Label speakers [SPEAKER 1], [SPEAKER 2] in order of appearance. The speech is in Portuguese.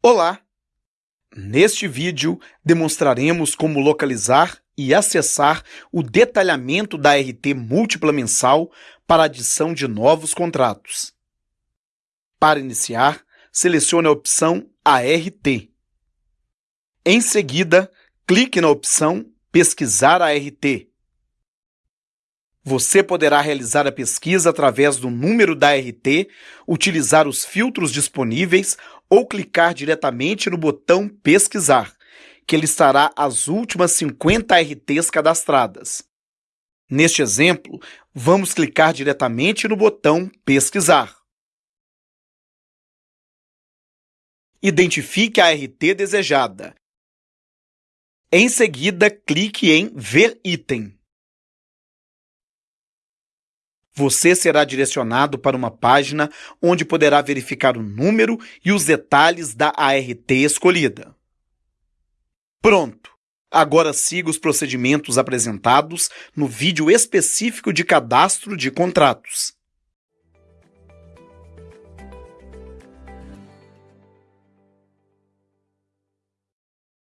[SPEAKER 1] Olá! Neste vídeo, demonstraremos como localizar e acessar o detalhamento da RT múltipla mensal para adição de novos contratos. Para iniciar, selecione a opção ART. Em seguida, clique na opção Pesquisar ART. Você poderá realizar a pesquisa através do número da RT, utilizar os filtros disponíveis ou clicar diretamente no botão Pesquisar, que listará as últimas 50 RTs cadastradas. Neste exemplo, vamos clicar diretamente no botão Pesquisar. Identifique a RT desejada. Em seguida, clique em Ver item você será direcionado para uma página onde poderá verificar o número e os detalhes da ART escolhida. Pronto! Agora siga os procedimentos apresentados no vídeo específico de cadastro de contratos.